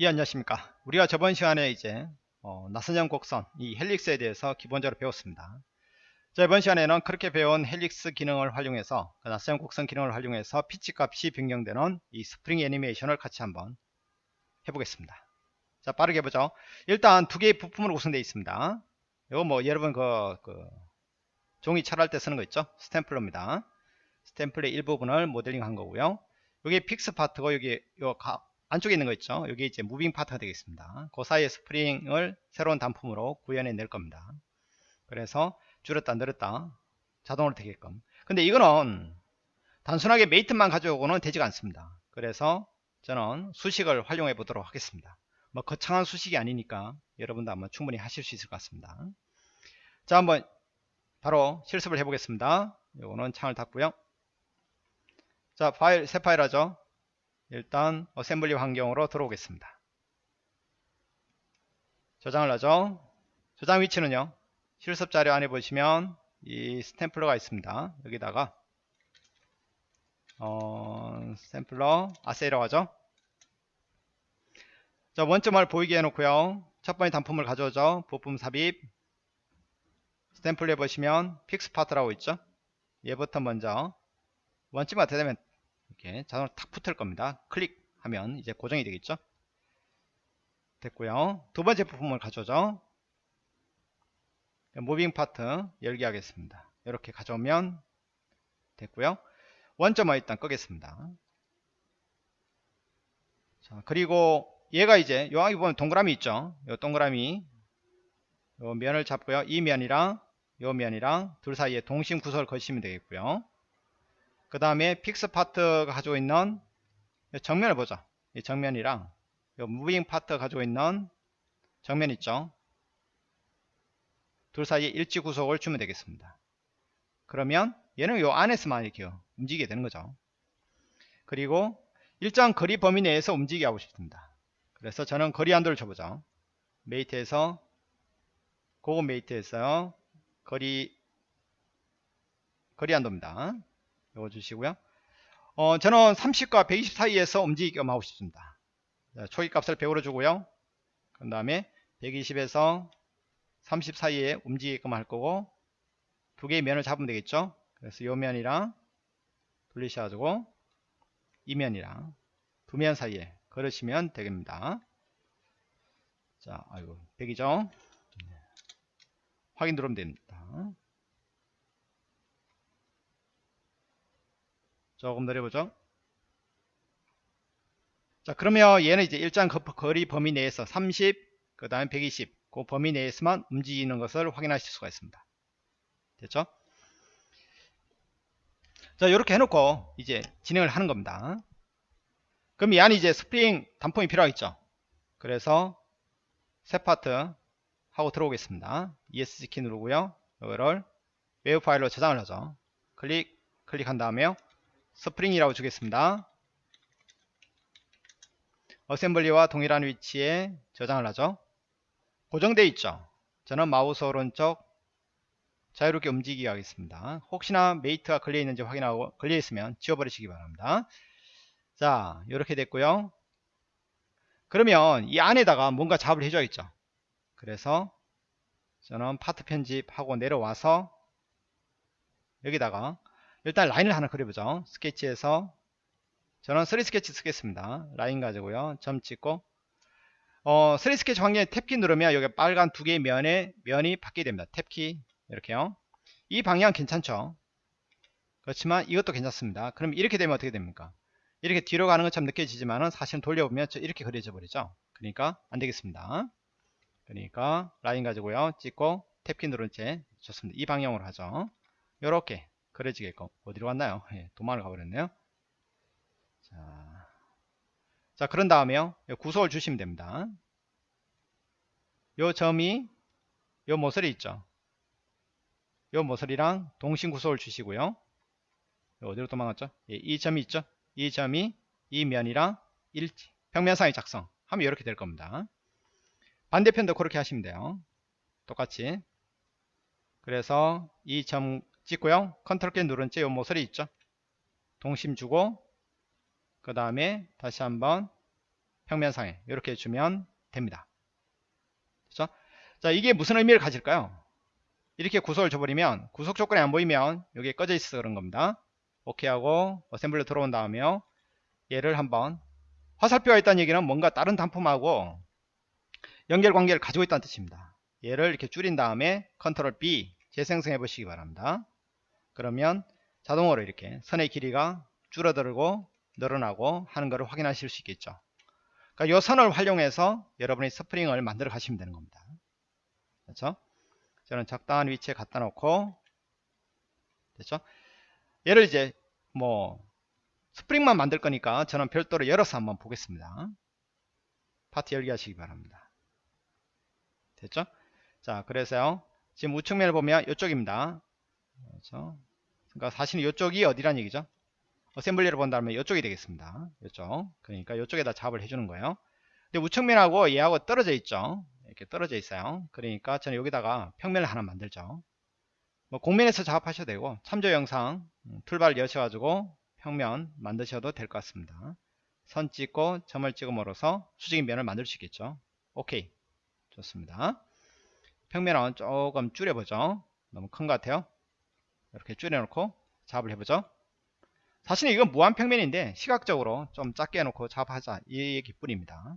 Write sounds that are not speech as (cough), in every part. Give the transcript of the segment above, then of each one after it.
예 안녕하십니까. 우리가 저번 시간에 이제 어, 나선형 곡선 이 helix에 대해서 기본적으로 배웠습니다. 자 이번 시간에는 그렇게 배운 helix 기능을 활용해서 그 나선형 곡선 기능을 활용해서 피치 값이 변경되는 이 스프링 애니메이션을 같이 한번 해보겠습니다. 자 빠르게 보죠. 일단 두 개의 부품으로 구성되어 있습니다. 이거 뭐 여러분 그, 그 종이 철할 때 쓰는 거 있죠? 스탬플러입니다. 스탬플의 일부분을 모델링 한 거고요. 여기 fix part고 여기 요 가, 안쪽에 있는 거 있죠? 여기 이제 moving part가 되겠습니다. 그 사이에 스프링을 새로운 단품으로 구현해 낼 겁니다. 그래서 줄였다 늘었다 자동으로 되게끔. 근데 이거는 단순하게 mate만 가지고는 되지가 않습니다. 그래서 저는 수식을 활용해 보도록 하겠습니다. 뭐 거창한 수식이 아니니까 여러분도 한번 충분히 하실 수 있을 것 같습니다. 자 한번 바로 실습을 해 보겠습니다. 요거는 창을 닫고요. 자 파일 새 파일 하죠 일단 assembly 환경으로 들어오겠습니다. 저장을 하죠. 저장 위치는요. 실습 자료 안에 보시면 이 스탬플러가 있습니다. 여기다가 어, 스탬플러 assy라고 하죠. 자 원점을 보이게 해놓고요. 첫 번째 단품을 가져오죠. 부품 삽입 스탬플러에 보시면 fix part라고 있죠. 얘부터 먼저 원점이 어떻게 되면 이렇게 자동으로 탁 붙을 겁니다. 클릭하면 이제 고정이 되겠죠. 됐고요. 두 번째 부품을 가져오죠. moving part 열기 하겠습니다. 이렇게 가져오면 됐고요. 원점을 일단 끄겠습니다. 자, 그리고 얘가 이제 여기 보면 동그라미 있죠. 요 동그라미 요 면을 잡고요. 이 면이랑 요 면이랑 둘 사이에 동심 구속을 거시면 되겠고요. 그 다음에 fix 파트가 가지고 있는 정면을 보죠. 이 정면이랑 이 moving 파트 가지고 있는 정면 있죠. 둘 사이에 일치 구속을 주면 되겠습니다. 그러면 얘는 요 안에서만 이렇게 움직이게 되는 거죠. 그리고 일정 거리 범위 내에서 움직이게 하고 싶습니다. 그래서 저는 거리 한도를 줘보죠. 메이트에서 고급 메이트에서 거리 거리 한도입니다. 이거 주시고요. 어, 저는 30과 120 사이에서 움직이게끔 하고 싶습니다. 초기 값을 100으로 주고요. 그 다음에 120에서 30 사이에 움직이게끔 할 거고 두 개의 면을 잡으면 되겠죠. 그래서 이 면이랑 돌리셔가지고 이 면이랑 두 면 사이에 걸으시면 되겠습니다. 자, 아이고 100이죠. 확인 누르면 됩니다. 조금 내려보죠. 자, 그러면 얘는 이제 일정 거리 범위 내에서 30, 그 다음에 120, 그 범위 내에서만 움직이는 것을 확인하실 수가 있습니다. 됐죠? 자, 이렇게 해놓고 이제 진행을 하는 겁니다. 그럼 이 안에 이제 스프링 단품이 필요하겠죠? 그래서 새 파트 하고 들어오겠습니다. ESC 키 누르고요. 이거를 외부 파일로 저장을 하죠. 클릭, 클릭한 다음에요. 스프링이라고 주겠습니다. assembly와 동일한 위치에 저장을 하죠. 고정되어 있죠. 저는 마우스 오른쪽 자유롭게 움직이게 하겠습니다. 혹시나 mate가 걸려 있는지 확인하고 걸려 있으면 지워버리시기 바랍니다. 자 이렇게 됐고요. 그러면 이 안에다가 뭔가 작업을 해줘야겠죠. 그래서 저는 파트 편집하고 내려와서 여기다가 일단 라인을 하나 그려보죠. 스케치에서 저는 3D 스케치 쓰겠습니다. 라인 가지고요. 점 찍고 어, 3D 스케치 환경에 탭키 누르면 여기 빨간 두 개의 면에 면이 바뀌게 됩니다. 탭키 이렇게요. 이 방향 괜찮죠? 그렇지만 이것도 괜찮습니다. 그럼 이렇게 되면 어떻게 됩니까? 이렇게 뒤로 가는 것처럼 느껴지지만은 사실은 돌려보면 이렇게 그려져 버리죠. 그러니까 안 되겠습니다. 그러니까 라인 가지고요. 찍고 탭키 누른 채 좋습니다. 이 방향으로 하죠. 이렇게 그려지게끔 어디로 갔나요? 예, 도망을 가버렸네요. 자, 자 그런 다음에요. 구속을 주시면 됩니다. 요 점이 요 모서리 있죠. 요 모서리랑 동심 구속을 주시고요. 어디로 도망갔죠? 예, 이 점이 있죠. 이 점이 이 면이랑 일치, 평면상의 작성 하면 이렇게 될 겁니다. 반대편도 그렇게 하시면 돼요. 똑같이. 그래서 이 점 찍고요. 컨트롤 키 누른 채요 모서리 있죠. 동심 주고 그 다음에 다시 한번 평면상에 이렇게 주면 됩니다. 그렇죠? 자 이게 무슨 의미를 가질까요? 이렇게 구속을 줘버리면 구속 조건이 안 보이면 여기에 꺼져 있어서 그런 겁니다. 오케이 하고 assembly 들어온 다음에 얘를 한번 화살표가 있다는 얘기는 뭔가 다른 단품하고 연결 관계를 가지고 있다는 뜻입니다. 얘를 이렇게 줄인 다음에 컨트롤 B 재생성해 보시기 바랍니다. 그러면 자동으로 이렇게 선의 길이가 줄어들고 늘어나고 하는 것을 확인하실 수 있겠죠. 그러니까 이 선을 활용해서 여러분이 스프링을 만들어 가시면 되는 겁니다. 그렇죠? 저는 적당한 위치에 갖다 놓고 됐죠? 얘를 이제 뭐 스프링만 만들 거니까 저는 별도로 열어서 한번 보겠습니다. 파트 열기 하시기 바랍니다. 됐죠? 자, 그래서요. 지금 우측면을 보면 이쪽입니다. 그렇죠? 그러니까 사실은 이쪽이 어디란 얘기죠? 어셈블리를 본다면 이쪽이 되겠습니다. 이쪽. 그러니까 이쪽에다 작업을 해주는 거예요. 근데 우측면하고 얘하고 떨어져 있죠. 이렇게 떨어져 있어요. 그러니까 저는 여기다가 평면을 하나 만들죠. 뭐 공면에서 작업하셔도 되고 참조 영상 음, 툴바를 여셔가지고 평면 만드셔도 될 것 같습니다. 선 찍고 점을 찍음으로써 수직인 면을 만들 수 있겠죠. 오케이. 좋습니다. 평면은 조금 줄여보죠. 너무 큰 것 같아요. 이렇게 줄여놓고 작업을 해보죠. 사실은 이건 무한평면인데 시각적으로 좀 작게 해놓고 작업하자 이 얘기뿐입니다.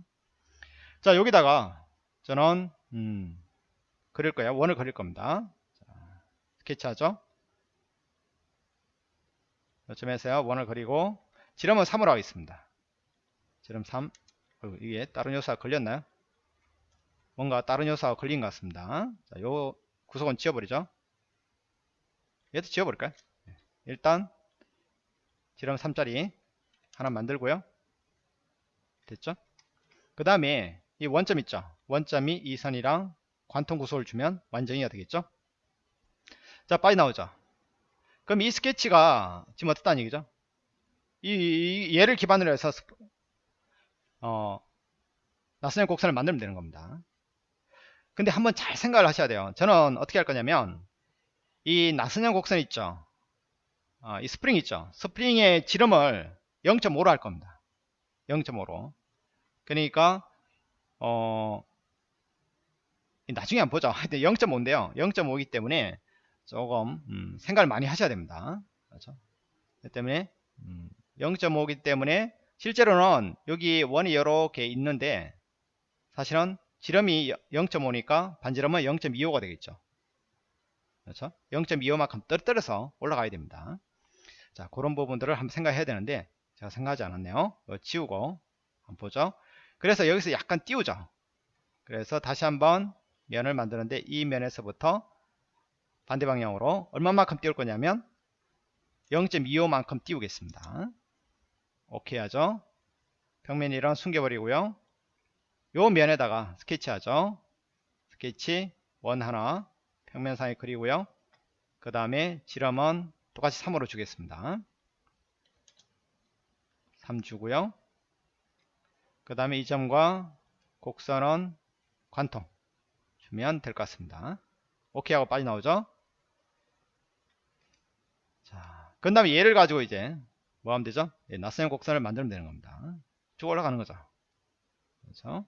자 여기다가 저는 음, 그릴 거예요. 원을 그릴 겁니다. 자, 스케치하죠. 이쯤에서요 원을 그리고 지름은 3으로 하겠습니다. 지름 3 어, 이게 다른 요소가 걸렸나요? 뭔가 다른 요소가 걸린 것 같습니다. 자, 요 구석은 지워버리죠. 얘도 지워버릴까요? 네. 일단 지름 3짜리 하나 만들고요. 됐죠? 그 다음에 이 원점 있죠? 원점이 이 선이랑 관통 구속을 주면 완전히가 되겠죠? 자, 빨리 나오죠? 그럼 이 스케치가 지금 어떻다는 얘기죠? 이, 이 얘를 기반으로 해서 어, 낯선 곡선을 만들면 되는 겁니다. 근데 한번 잘 생각을 하셔야 돼요. 저는 어떻게 할 거냐면 이 나선형 곡선 있죠. 아, 이 스프링 있죠. 스프링의 지름을 0.5로 할 겁니다. 0.5로. 그러니까 어 나중에 한번 보죠. 하여튼 0.5인데요. 0.5이기 때문에 조금 음, 생각을 많이 하셔야 됩니다. 그렇죠? 그렇기 때문에 음, 0.5이기 때문에 실제로는 여기 원이 이렇게 있는데 사실은 지름이 0.5니까 반지름은 0.25가 되겠죠. 그렇죠? 0.25만큼 떨어뜨려서 올라가야 됩니다. 자, 그런 부분들을 한번 생각해야 되는데 제가 생각하지 않았네요. 지우고 한번 보죠. 그래서 여기서 약간 띄우죠. 그래서 다시 한번 면을 만드는데 이 면에서부터 반대 방향으로 얼마만큼 띄울 거냐면 0.25만큼 띄우겠습니다. 오케이 하죠. 평면이랑 숨겨버리고요. 요 면에다가 스케치 하죠. 스케치 원 하나 평면상에 그리고요. 그 다음에 지름은 똑같이 3으로 주겠습니다. 3 주고요. 그 다음에 이 점과 곡선은 관통 주면 될 것 같습니다. 오케이 하고 빠져나오죠. 자, 그 다음에 얘를 가지고 이제 뭐 하면 되죠? 예, 나선 곡선을 만들면 되는 겁니다. 쭉 올라가는 거죠. 그렇죠?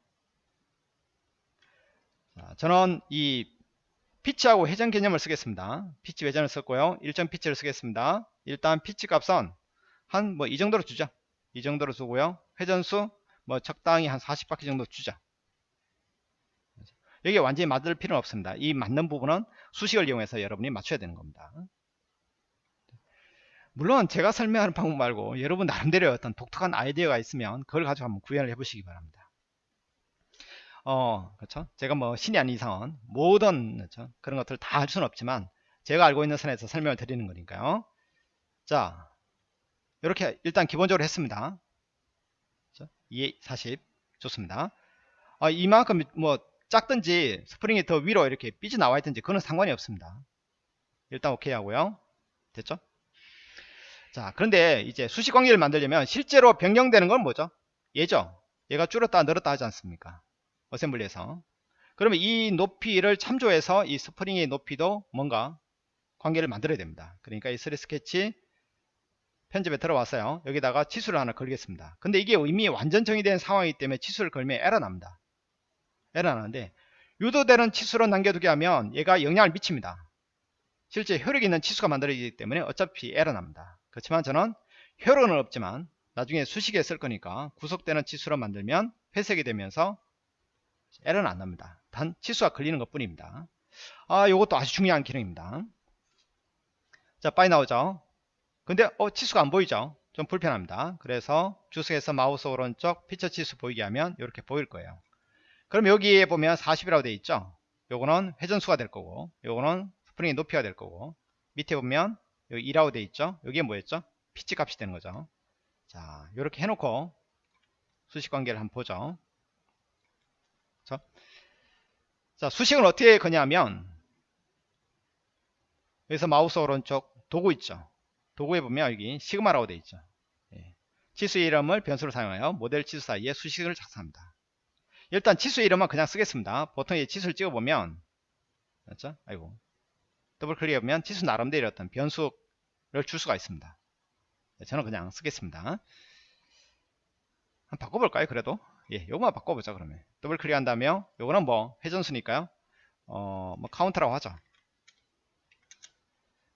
자, 저는 이 피치하고 회전 개념을 쓰겠습니다. 피치 회전을 썼고요. 일정 피치를 쓰겠습니다. 일단 피치 값은 한 뭐 이 정도로 주죠. 이 정도로 주고요. 회전수 뭐 적당히 한 40바퀴 정도 주자. 여기 완전히 맞을 필요는 없습니다. 이 맞는 부분은 수식을 이용해서 여러분이 맞춰야 되는 겁니다. 물론 제가 설명하는 방법 말고 여러분 나름대로 어떤 독특한 아이디어가 있으면 그걸 가지고 한번 구현을 해보시기 바랍니다. 어, 그렇죠? 제가 뭐 신이 아닌 이상은 모든 그렇죠? 그런 것들을 다 할 수는 없지만 제가 알고 있는 선에서 설명을 드리는 거니까요. 자, 이렇게 일단 기본적으로 했습니다. 그렇죠? 2, 40 좋습니다. 아, 이만큼 뭐 작든지 스프링이 더 위로 이렇게 삐져 나와 있든지 그건 상관이 없습니다. 일단 오케이 하고요. 됐죠? 자, 그런데 이제 수식 관계를 만들려면 실제로 변경되는 건 뭐죠? 얘죠. 얘가 줄었다 늘었다 하지 않습니까? 어셈블리에서 그러면 이 높이를 참조해서 이 스프링의 높이도 뭔가 관계를 만들어야 됩니다 그러니까 이3 스케치 편집에 들어왔어요. 여기다가 치수를 하나 걸겠습니다. 근데 이게 이미 완전 정의된 상황이기 때문에 치수를 걸면 에러 납니다. 에러 나는데 유도되는 치수로 남겨두게 하면 얘가 영향을 미칩니다. 실제 효력 있는 치수가 만들어지기 때문에 어차피 에러 납니다. 그렇지만 저는 효력은 없지만 나중에 수식에 쓸 거니까 구속되는 치수로 만들면 회색이 되면서 에러는 안 납니다. 단 치수가 걸리는 것 뿐입니다. 아, 요것도 아주 중요한 기능입니다. 자, 빠져나오죠? 근데 어, 치수가 안 보이죠? 좀 불편합니다. 그래서 주석에서 마우스 오른쪽 피처 치수 보이게 하면 이렇게 보일 거예요. 그럼 여기에 보면 40이라고 되어 있죠? 요거는 회전수가 될 거고, 요거는 스프링의 높이가 될 거고, 밑에 보면 여기 2라고 되어 있죠? 여기에 뭐였죠? 피치 값이 되는 거죠. 자, 이렇게 해놓고 수식 관계를 한번 보죠. 자, 자 수식은 어떻게 거냐면 여기서 마우스 오른쪽 도구 있죠. 도구에 보면 여기 시그마라고 되어 있죠. 예. 치수 이름을 변수로 사용하여 모델 치수 사이에 수식을 작성합니다. 일단 치수 이름은 그냥 쓰겠습니다. 보통 이 치수를 찍어보면 맞죠? 아이고 더블 클릭하면 치수 나름대로 어떤 변수를 줄 수가 있습니다. 네, 저는 그냥 쓰겠습니다. 한번 바꿔볼까요? 그래도 예, 요거만 바꿔보자 그러면 더블 클릭한 다음에 요거는 뭐 회전수니까요. 어, 뭐 카운트라고 하죠.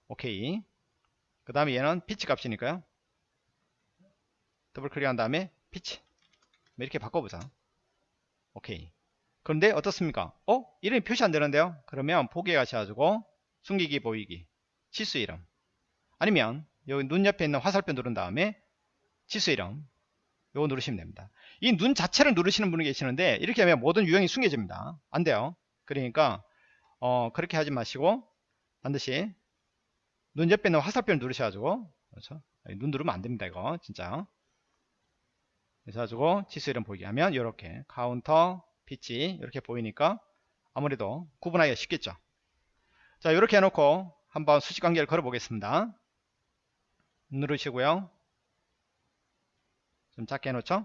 오케이. 그 다음에 얘는 피치 값이니까요. 더블 클릭한 다음에 피치 뭐 이렇게 바꿔보자. 오케이. 그런데 어떻습니까? 어? 이름이 표시 안 되는데요? 그러면 보기에 가셔가지고 숨기기 보이기 치수 이름 아니면 여기 눈 옆에 있는 화살표 누른 다음에 치수 이름 요거 누르시면 됩니다. 이 눈 자체를 누르시는 분이 계시는데 이렇게 하면 모든 유형이 숨겨집니다. 안 돼요. 그러니까 어, 그렇게 하지 마시고 반드시 눈 옆에 있는 화살표를 누르셔가지고 그렇죠? 눈 누르면 안 됩니다. 이거 진짜. 그래서 가지고 치수 이름 보이게 하면 이렇게 카운터 피치 이렇게 보이니까 아무래도 구분하기가 쉽겠죠. 자 이렇게 해놓고 한번 수직 관계를 걸어 보겠습니다. 누르시고요. 좀 작게 해놓죠.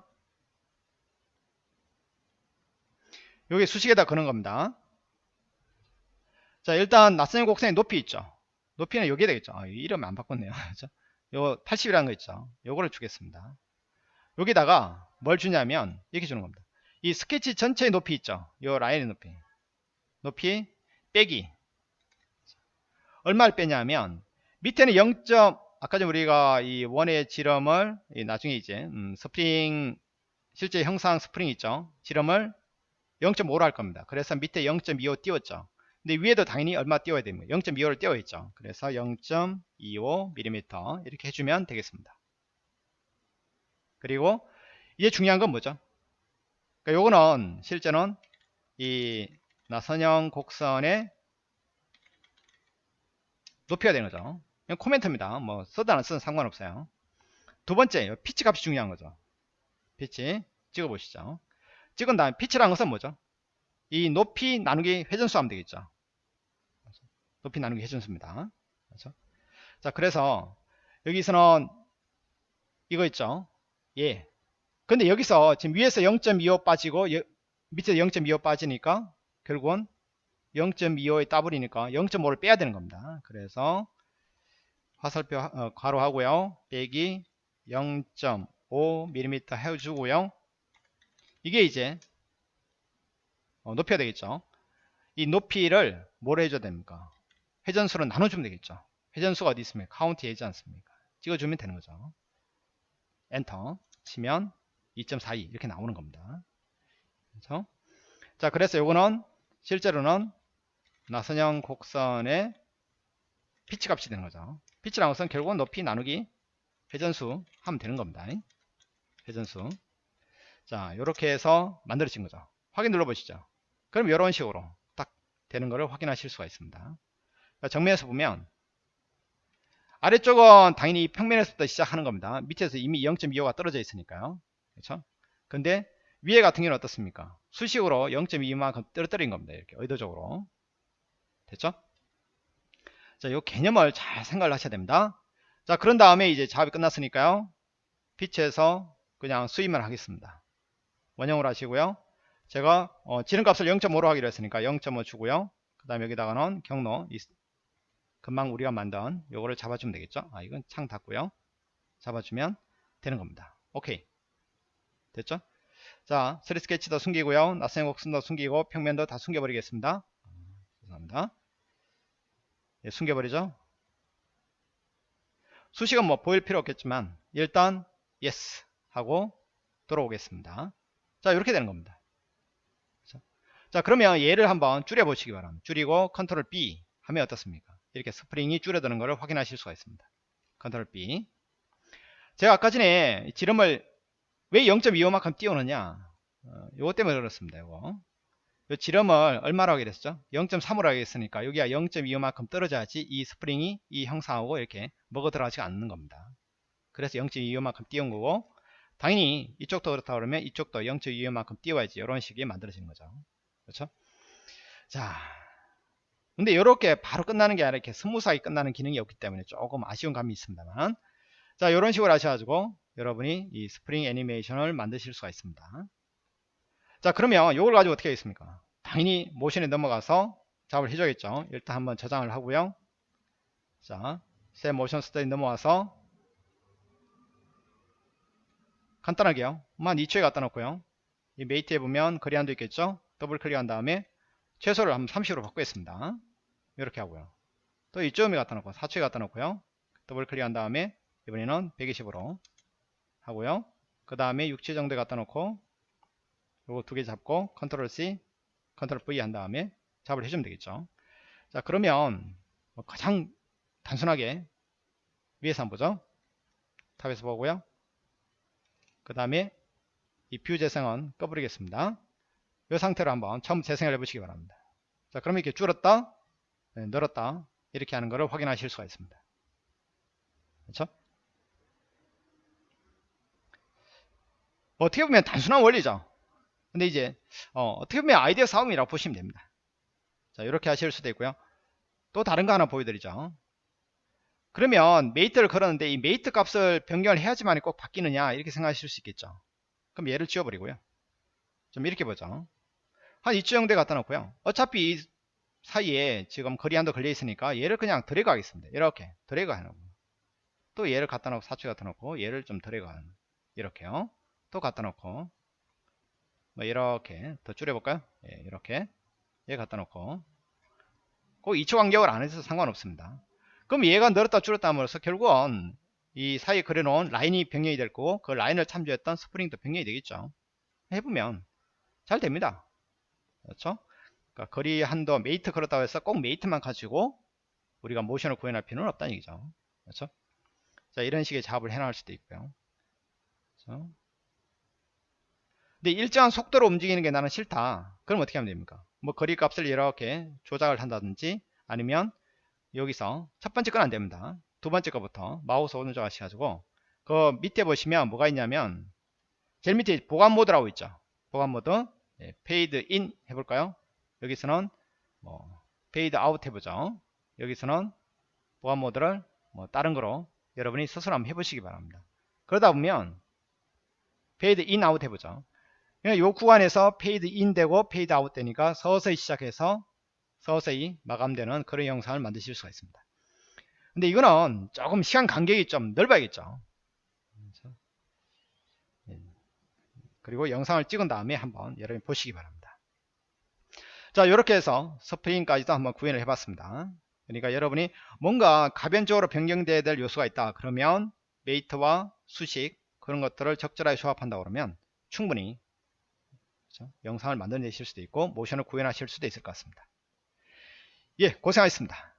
여기 수식에다 거는 겁니다. 자 일단 낯선 곡선의 높이 있죠. 높이는 여기에 되겠죠. 아, 이름 안 바꿨네요. (laughs) 그죠? 요 80이라는 거 있죠. 요거를 주겠습니다. 여기다가 뭘 주냐면 이렇게 주는 겁니다. 이 스케치 전체의 높이 있죠. 요 라인의 높이. 높이 빼기. 얼마를 빼냐면 밑에는 0. 아까 전 우리가 이 원의 지름을 나중에 이제 음, 스프링 실제 형상 스프링 있죠. 지름을 0.5로 할 겁니다. 그래서 밑에 0.25 띄웠죠. 근데 위에도 당연히 얼마 띄워야 됩니다. 0.25를 띄워 있죠. 그래서 0.25mm 이렇게 해주면 되겠습니다. 그리고 이제 중요한 건 뭐죠? 그러니까 요거는 실제는 이 나선형 곡선의 높이가 되는 거죠. 그냥 코멘트입니다. 뭐 써도 안 써도 상관없어요. 두 번째 피치 값이 중요한 거죠. 피치 찍어 보시죠. 찍은 다음에 피치라는 것은 뭐죠? 이 높이 나누기 회전수 하면 되겠죠. 높이 나누기 회전수입니다. 그렇죠? 자, 그래서 여기서는 이거 있죠. 예. 근데 여기서 지금 위에서 0.25 빠지고 밑에서 0.25 빠지니까 결국은 0.25에 따버리니까 0.5를 빼야 되는 겁니다. 그래서 화살표 어, 가로하고요. 빼기 0.5mm 해주고요. 이게 이제 어, 높여야 되겠죠. 이 높이를 뭘 해줘야 됩니까? 회전수로 나눠주면 되겠죠. 회전수가 어디 있습니까? 카운트 얘지 않습니까? 찍어주면 되는 거죠. 엔터 치면 2.42 이렇게 나오는 겁니다. 그렇죠? 자, 그래서 요거는 실제로는 나선형 곡선의 피치 값이 되는 거죠. 피치라는 것은 결국은 높이 나누기 회전수 하면 되는 겁니다. 회전수. 자, 이렇게 해서 만들어진 거죠. 확인 눌러보시죠. 그럼 이런 식으로 딱 되는 것을 확인하실 수가 있습니다. 정면에서 보면 아래쪽은 당연히 평면에서부터 시작하는 겁니다. 밑에서 이미 0.25가 떨어져 있으니까요. 그렇죠? 근데 위에 같은 경우는 어떻습니까? 수식으로 0.2만큼 떨어뜨린 겁니다. 이렇게 의도적으로. 됐죠? 자, 이 개념을 잘 생각을 하셔야 됩니다. 자, 그런 다음에 이제 작업이 끝났으니까요. 피치에서 그냥 수임을 하겠습니다. 원형으로 하시고요. 제가 어, 지름값을 0.5로 하기로 했으니까 0.5 주고요. 그 다음에 여기다가는 경로 금방 우리가 만든 요거를 잡아주면 되겠죠. 아, 이건 창 닫고요. 잡아주면 되는 겁니다. 오케이. 됐죠? 자, 3 스케치도 숨기고요. 낯선 곡선도 숨기고 평면도 다 숨겨버리겠습니다. 죄송합니다. 예, 숨겨버리죠. 수식은 뭐 보일 필요 없겠지만 일단 yes 하고 돌아오겠습니다. 자 이렇게 되는 겁니다. 자 그러면 얘를 한번 줄여 보시기 바랍니다. 줄이고 컨트롤 B 하면 어떻습니까? 이렇게 스프링이 줄어드는 것을 확인하실 수가 있습니다. 컨트롤 B 제가 아까 전에 지름을 왜 0.25만큼 띄우느냐 어, 요거 때문에 그렇습니다. 요거 요 지름을 얼마로 하게 됐죠? 0.3으로 하게 됐으니까 여기가 0.25만큼 떨어져야지 이 스프링이 이 형상하고 이렇게 먹어 들어가지 않는 겁니다. 그래서 0.25만큼 띄운 거고 당연히 이쪽도 그렇다 그러면 이쪽도 0.25만큼 띄워야지 이런 식이 만들어지는 거죠. 그렇죠? 자, 근데 이렇게 바로 끝나는 게 아니라 이렇게 스무스하게 끝나는 기능이 없기 때문에 조금 아쉬운 감이 있습니다만 자 이런 식으로 하셔가지고 여러분이 이 스프링 애니메이션을 만드실 수가 있습니다. 자 그러면 이걸 가지고 어떻게 하겠습니까? 당연히 모션에 넘어가서 작업을 해줘야겠죠. 일단 한번 저장을 하고요. 자 새 모션 스타일 넘어와서 간단하게요. 한 2초에 갖다 놓고요. 이 mate에 보면 거리한도 있겠죠? 더블 클릭한 다음에 최소를 한번 30으로 바꾸겠습니다. 이렇게 하고요. 또 이쪽에 갖다 놓고 4초에 갖다 놓고요. 더블 클릭한 다음에 이번에는 120으로 하고요. 그 다음에 6초 정도에 갖다 놓고 요거 두 개 잡고 컨트롤 C 컨트롤 V 한 다음에 작업을 해주면 되겠죠. 자 그러면 뭐 가장 단순하게 위에서 한번 보죠. top에서 보고요. 그 다음에 이 view 재생은 꺼버리겠습니다. 이 상태로 한번 처음 재생을 해 보시기 바랍니다. 자 그러면 이렇게 줄었다 네, 늘었다 이렇게 하는 것을 확인하실 수가 있습니다. 그렇죠? 어떻게 보면 단순한 원리죠 근데 이제 어, 떻게 보면 아이디어 싸움이라고 보시면 됩니다. 자 이렇게 하실 수도 있고요. 또 다른 거 하나 보여드리죠. 그러면 mate를 걸었는데 이 mate 값을 변경을 해야지만 꼭 바뀌느냐 이렇게 생각하실 수 있겠죠. 그럼 얘를 지워버리고요. 좀 이렇게 보죠. 한 이쯤 정도에 갖다 놓고요. 어차피 이 사이에 지금 거리 한도 걸려 있으니까 얘를 그냥 드래그 하겠습니다. 이렇게 드래그 하는 거. 또 얘를 갖다 놓고 사출 갖다 놓고 얘를 좀 드래그 하는 이렇게요. 또 갖다 놓고 뭐 이렇게 더 줄여볼까요? 예, 이렇게 얘 갖다 놓고 꼭 2초 간격을 안 해서 상관없습니다. 그럼 얘가 늘었다 줄었다 함으로써 결국은 이 사이에 그려놓은 라인이 변경이 될 거고 그 라인을 참조했던 스프링도 변경이 되겠죠. 해보면 잘 됩니다. 그렇죠? 그러니까 거리 한도 mate 걸었다고 해서 꼭 mate만 가지고 우리가 모션을 구현할 필요는 없다는 얘기죠. 그렇죠? 자 이런 식의 작업을 해나갈 수도 있고요. 그렇죠? 근데 일정한 속도로 움직이는 게 나는 싫다. 그럼 어떻게 하면 됩니까? 뭐 거리 값을 이렇게 조작을 한다든지 아니면 여기서 첫 번째 건 안 됩니다. 두 번째 거부터 마우스 오른쪽 하셔가지고 그 밑에 보시면 뭐가 있냐면 제일 밑에 보간 모드라고 있죠. 보간 모드 예, 페이드 인 해볼까요? 여기서는 뭐 페이드 아웃 해보죠. 여기서는 보간 모드를 뭐 다른 거로 여러분이 스스로 한번 해보시기 바랍니다. 그러다 보면 페이드 인 아웃 해보죠. 이 구간에서 페이드 인 되고 페이드 아웃 되니까 서서히 시작해서 서서히 마감되는 그런 영상을 만드실 수가 있습니다. 근데 이거는 조금 시간 간격이 좀 넓어야겠죠. 예. 그리고 영상을 찍은 다음에 한번 여러분 보시기 바랍니다. 자 이렇게 해서 스프링까지도 한번 구현을 해봤습니다. 그러니까 여러분이 뭔가 가변적으로 변경돼야 될 요소가 있다 그러면 메이트와 수식 그런 것들을 적절하게 조합한다 그러면 충분히 그렇죠? 영상을 만들어내실 수도 있고 모션을 구현하실 수도 있을 것 같습니다. 예, 고생하셨습니다.